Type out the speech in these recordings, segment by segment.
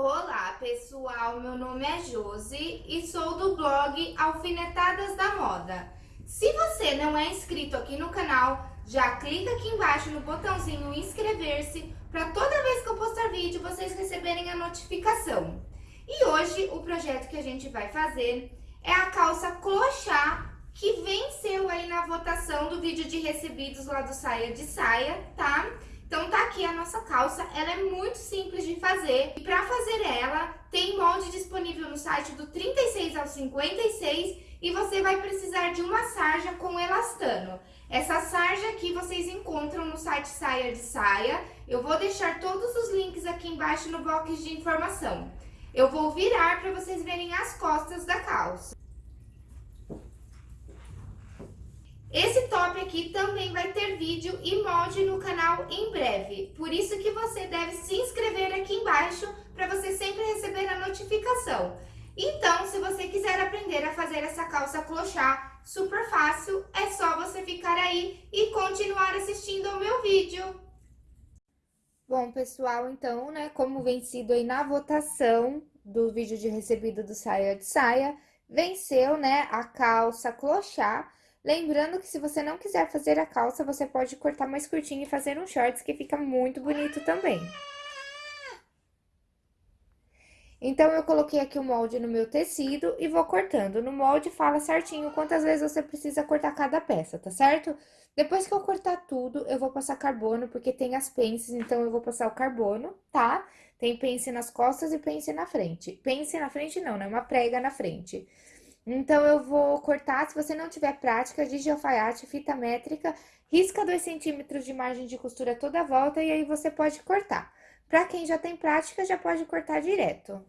Olá pessoal, meu nome é Josi e sou do blog Alfinetadas da Moda. Se você não é inscrito aqui no canal, já clica aqui embaixo no botãozinho inscrever-se para toda vez que eu postar vídeo vocês receberem a notificação. E hoje o projeto que a gente vai fazer é a calça clochá que venceu aí na votação do vídeo de recebidos lá do Saia de Saia, tá? Então tá aqui a nossa calça, ela é muito simples de fazer e para fazer ela tem molde disponível no site do 36 ao 56 e você vai precisar de uma sarja com elastano. Essa sarja aqui vocês encontram no site Saia de Saia, eu vou deixar todos os links aqui embaixo no box de informação. Eu vou virar para vocês verem as costas da calça. Esse top aqui também vai ter vídeo e molde no canal em breve, por isso que você deve se inscrever aqui embaixo para você sempre receber a notificação. Então, se você quiser aprender a fazer essa calça clochá super fácil, é só você ficar aí e continuar assistindo ao meu vídeo. Bom, pessoal, então, né, como vencido aí na votação do vídeo de recebido do Saia de Saia, venceu, né, a calça clochá, Lembrando que se você não quiser fazer a calça, você pode cortar mais curtinho e fazer um shorts, que fica muito bonito também. Então, eu coloquei aqui o molde no meu tecido e vou cortando. No molde, fala certinho quantas vezes você precisa cortar cada peça, tá certo? Depois que eu cortar tudo, eu vou passar carbono, porque tem as pences, então eu vou passar o carbono, tá? Tem pence nas costas e pence na frente. Pence na frente não, né? Uma prega na frente. Então, eu vou cortar, se você não tiver prática, de alfaiate, fita métrica, risca 2 centímetros de margem de costura toda a volta e aí você pode cortar. Para quem já tem prática, já pode cortar direto.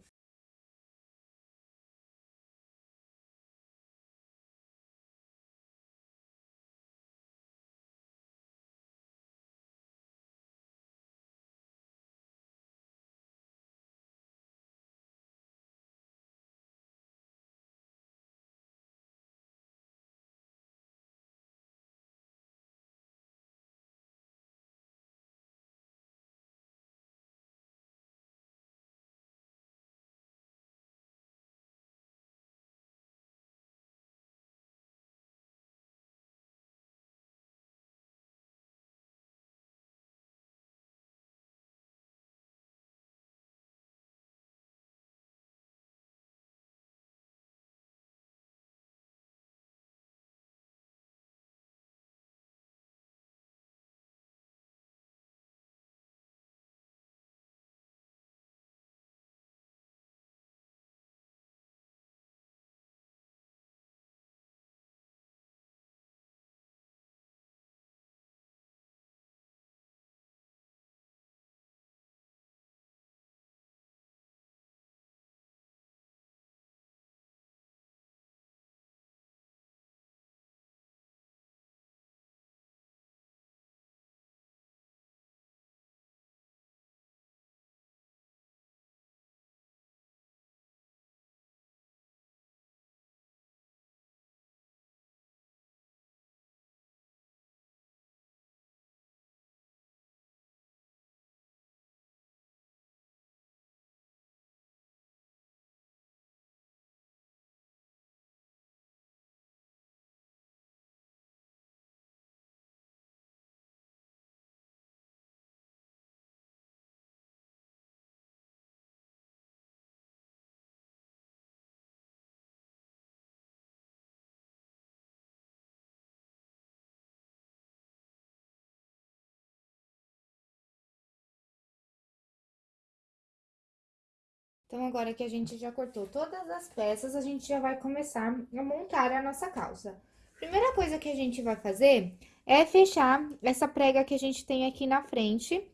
Então, agora que a gente já cortou todas as peças, a gente já vai começar a montar a nossa calça. Primeira coisa que a gente vai fazer é fechar essa prega que a gente tem aqui na frente.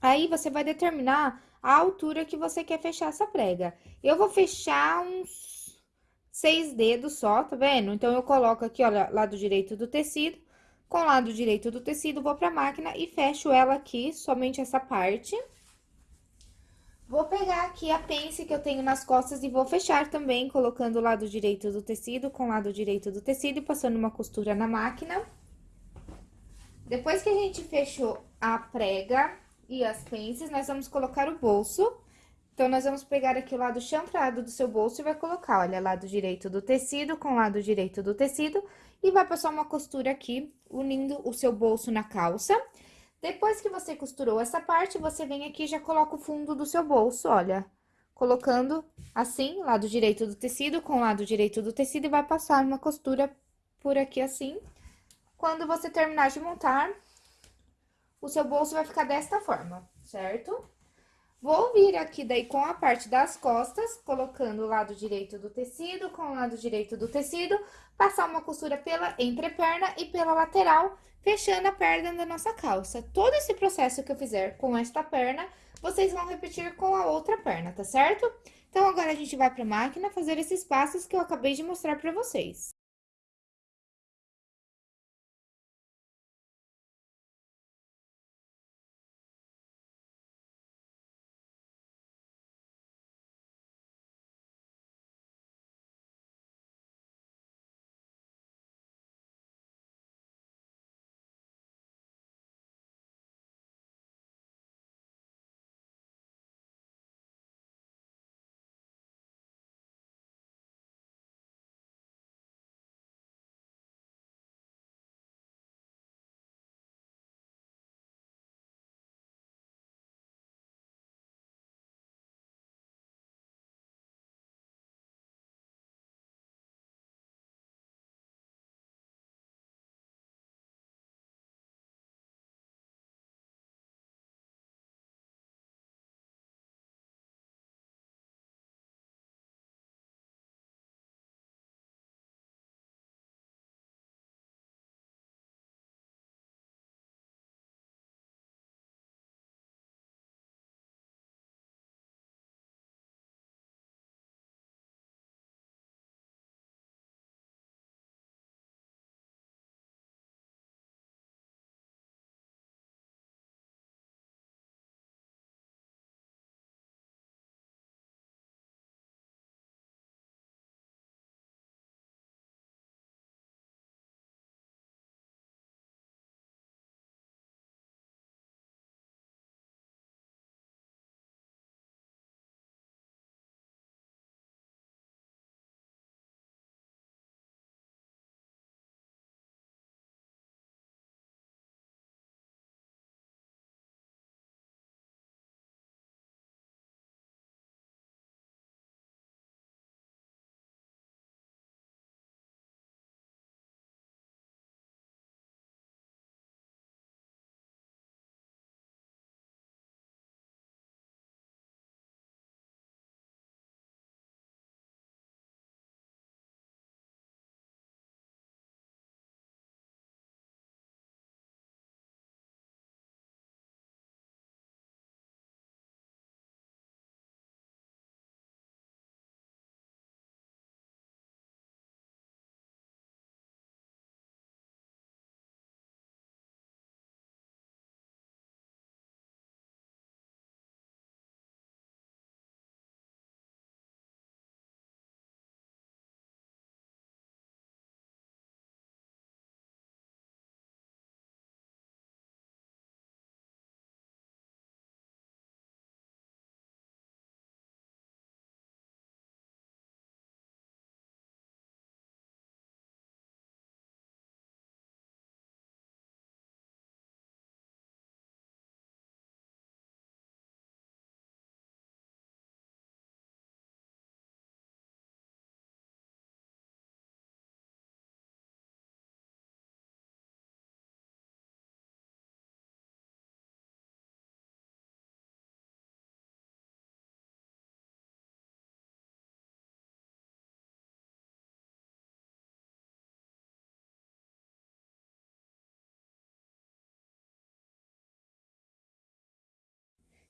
Aí, você vai determinar a altura que você quer fechar essa prega. Eu vou fechar uns seis dedos só, tá vendo? Então, eu coloco aqui, olha, lado direito do tecido. Com o lado direito do tecido, vou pra máquina e fecho ela aqui, somente essa parte. Vou pegar aqui a pence que eu tenho nas costas e vou fechar também, colocando o lado direito do tecido com o lado direito do tecido e passando uma costura na máquina. Depois que a gente fechou a prega e as pences, nós vamos colocar o bolso. Então, nós vamos pegar aqui o lado chanfrado do seu bolso e vai colocar, olha, lado direito do tecido com lado direito do tecido. E vai passar uma costura aqui, unindo o seu bolso na calça. Depois que você costurou essa parte, você vem aqui e já coloca o fundo do seu bolso, olha. Colocando assim, lado direito do tecido com lado direito do tecido e vai passar uma costura por aqui assim. Quando você terminar de montar, o seu bolso vai ficar desta forma, certo? Vou vir aqui daí com a parte das costas, colocando o lado direito do tecido com o lado direito do tecido, passar uma costura pela entreperna e pela lateral, fechando a perna da nossa calça. Todo esse processo que eu fizer com esta perna, vocês vão repetir com a outra perna, tá certo? Então, agora a gente vai pra máquina fazer esses passos que eu acabei de mostrar pra vocês.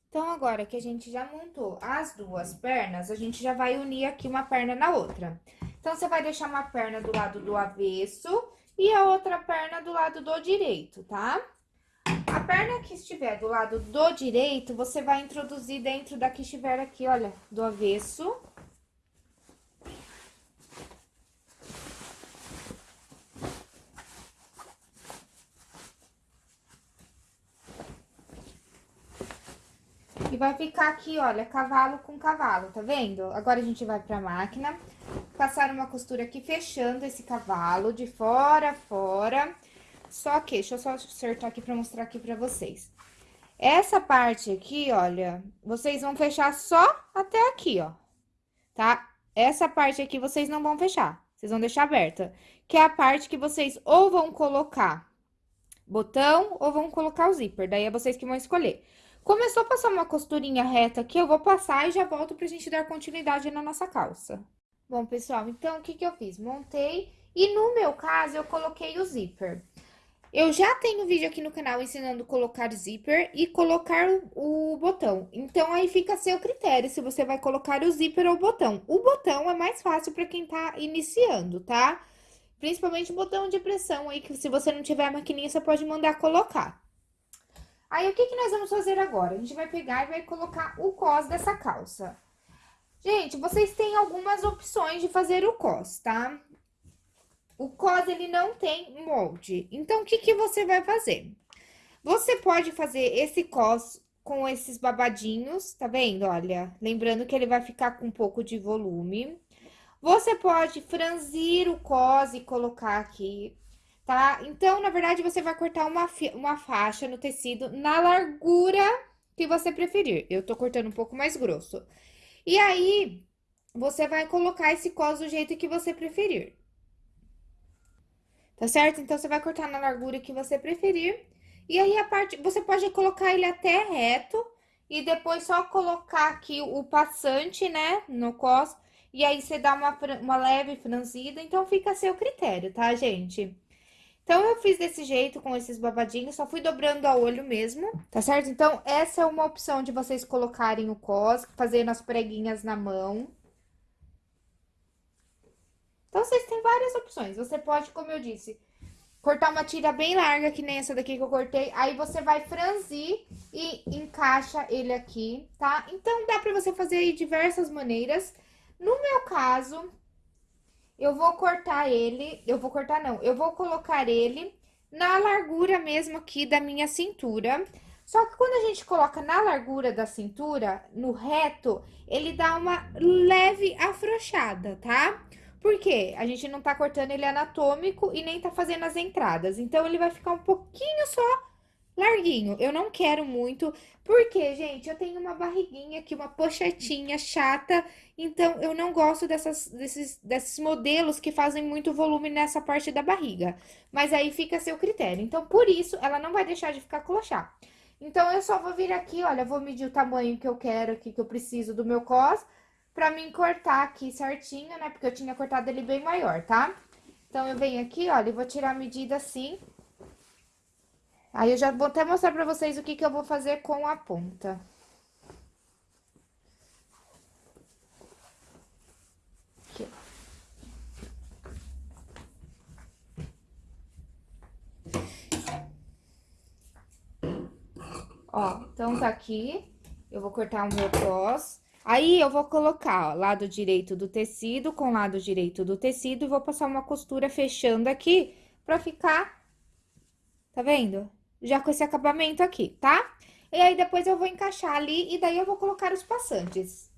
Então, agora que a gente já montou as duas pernas, a gente já vai unir aqui uma perna na outra. Então, você vai deixar uma perna do lado do avesso e a outra perna do lado do direito, tá? A perna que estiver do lado do direito, você vai introduzir dentro da que estiver aqui, olha, do avesso. Vai ficar aqui, olha, cavalo com cavalo, tá vendo? Agora a gente vai pra máquina, passar uma costura aqui fechando esse cavalo de fora a fora. Só que, deixa eu só acertar aqui pra mostrar aqui pra vocês. Essa parte aqui, olha, vocês vão fechar só até aqui, ó, tá? Essa parte aqui vocês não vão fechar, vocês vão deixar aberta. Que é a parte que vocês ou vão colocar botão ou vão colocar o zíper, daí é vocês que vão escolher. Começou a passar uma costurinha reta aqui, eu vou passar e já volto pra gente dar continuidade na nossa calça. Bom, pessoal, então, o que que eu fiz? Montei e no meu caso, eu coloquei o zíper. Eu já tenho vídeo aqui no canal ensinando colocar zíper e colocar o, botão. Então, aí fica a seu critério se você vai colocar o zíper ou o botão. O botão é mais fácil para quem tá iniciando, tá? Principalmente o botão de pressão aí, que se você não tiver a maquininha, você pode mandar colocar. Aí, o que que nós vamos fazer agora? A gente vai pegar e vai colocar o cos dessa calça. Gente, vocês têm algumas opções de fazer o cos, tá? O cos, ele não tem molde. Então, o que, que você vai fazer? Você pode fazer esse cos com esses babadinhos, tá vendo? Olha, lembrando que ele vai ficar com um pouco de volume. Você pode franzir o cos e colocar aqui, tá? Então, na verdade, você vai cortar uma, uma faixa no tecido na largura que você preferir. Eu tô cortando um pouco mais grosso. E aí, você vai colocar esse cos do jeito que você preferir. Tá certo? Então, você vai cortar na largura que você preferir. E aí, a parte, você pode colocar ele até reto e depois só colocar aqui o passante, né, no cos. E aí, você dá uma, uma leve franzida, então fica a seu critério, tá, gente? Então, eu fiz desse jeito, com esses babadinhos, só fui dobrando a olho mesmo, tá certo? Então, essa é uma opção de vocês colocarem o cos, fazendo as preguinhas na mão. Então, vocês têm várias opções. Você pode, como eu disse, cortar uma tira bem larga, que nem essa daqui que eu cortei. Aí, você vai franzir e encaixa ele aqui, tá? Então, dá pra você fazer aí diversas maneiras. No meu caso, eu vou cortar ele... Eu vou cortar, não. Eu vou colocar ele na largura mesmo aqui da minha cintura. Só que quando a gente coloca na largura da cintura, no reto, ele dá uma leve afrouxada, tá? Por quê? A gente não tá cortando ele anatômico e nem tá fazendo as entradas. Então, ele vai ficar um pouquinho só larguinho. Eu não quero muito, porque, gente, eu tenho uma barriguinha aqui, uma pochetinha chata, então eu não gosto dessas, desses, desses modelos que fazem muito volume nessa parte da barriga. Mas aí fica a seu critério. Então, por isso, ela não vai deixar de ficar clochar. Então, eu só vou vir aqui, olha, vou medir o tamanho que eu quero aqui, que eu preciso do meu cos pra mim cortar aqui certinho, né? Porque eu tinha cortado ele bem maior, tá? Então, eu venho aqui, olha, e vou tirar a medida assim. Aí, eu já vou até mostrar pra vocês o que que eu vou fazer com a ponta. Ó, então tá aqui. Eu vou cortar o meu cos. Aí, eu vou colocar, ó, lado direito do tecido com lado direito do tecido e vou passar uma costura fechando aqui pra ficar, tá vendo? Já com esse acabamento aqui, tá? E aí, depois eu vou encaixar ali e daí eu vou colocar os passantes.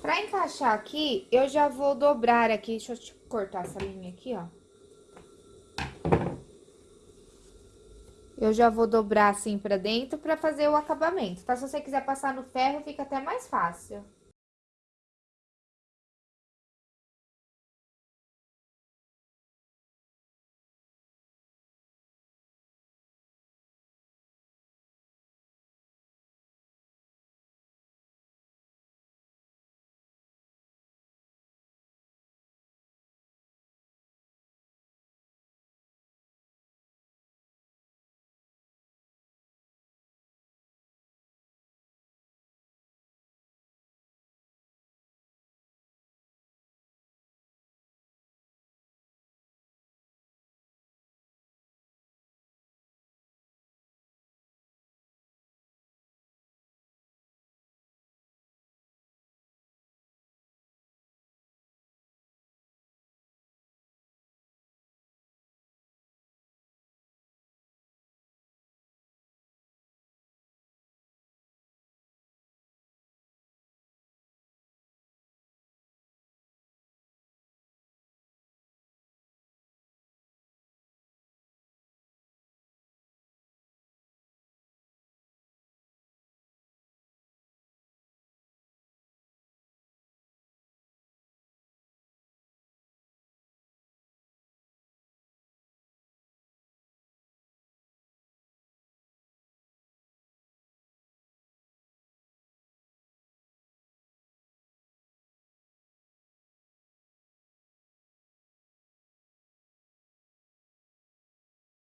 Pra encaixar aqui, eu já vou dobrar aqui, deixa eu cortar essa linha aqui, ó. Eu já vou dobrar assim pra dentro pra fazer o acabamento, tá? Se você quiser passar no ferro, fica até mais fácil.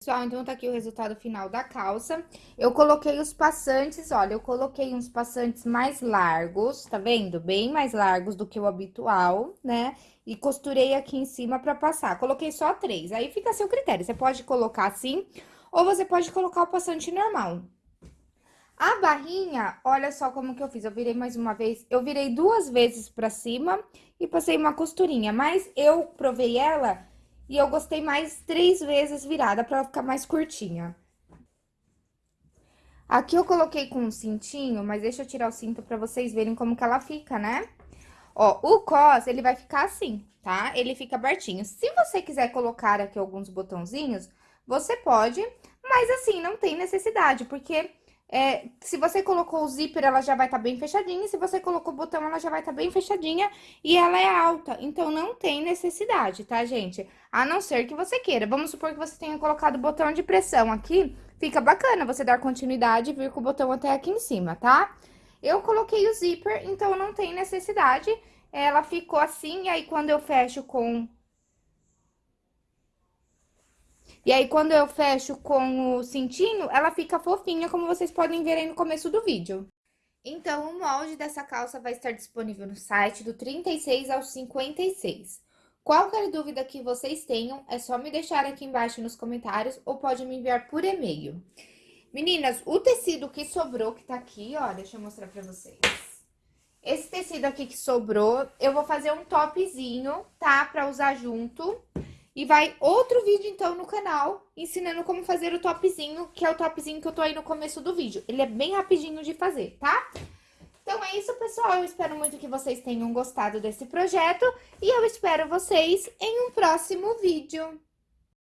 Pessoal, então tá aqui o resultado final da calça. Eu coloquei os passantes, olha, eu coloquei uns passantes mais largos, tá vendo? Bem mais largos do que o habitual, né? E costurei aqui em cima pra passar. Coloquei só três, aí fica a seu critério. Você pode colocar assim, ou você pode colocar o passante normal. A barrinha, olha só como que eu fiz. Eu virei mais uma vez, eu virei duas vezes pra cima e passei uma costurinha. Mas eu provei ela e eu gostei mais três vezes virada pra ela ficar mais curtinha. Aqui eu coloquei com um cintinho, mas deixa eu tirar o cinto pra vocês verem como que ela fica, né? Ó, o cos, ele vai ficar assim, tá? Ele fica abertinho. Se você quiser colocar aqui alguns botãozinhos, você pode, mas assim, não tem necessidade, porque é, se você colocou o zíper, ela já vai estar tá bem fechadinha, se você colocou o botão, ela já vai estar tá bem fechadinha e ela é alta, então não tem necessidade, tá, gente? A não ser que você queira. Vamos supor que você tenha colocado o botão de pressão aqui, fica bacana você dar continuidade e vir com o botão até aqui em cima, tá? Eu coloquei o zíper, então não tem necessidade, ela ficou assim, e aí quando eu fecho com e aí, quando eu fecho com o cintinho, ela fica fofinha, como vocês podem ver aí no começo do vídeo. Então, o molde dessa calça vai estar disponível no site do 36 ao 56. Qualquer dúvida que vocês tenham, é só me deixar aqui embaixo nos comentários ou pode me enviar por e-mail. Meninas, o tecido que sobrou, que tá aqui, ó, deixa eu mostrar pra vocês. Esse tecido aqui que sobrou, eu vou fazer um topzinho, tá? Pra usar junto. E vai outro vídeo, então, no canal, ensinando como fazer o topzinho, que é o topzinho que eu tô aí no começo do vídeo. Ele é bem rapidinho de fazer, tá? Então, é isso, pessoal. Eu espero muito que vocês tenham gostado desse projeto. E eu espero vocês em um próximo vídeo.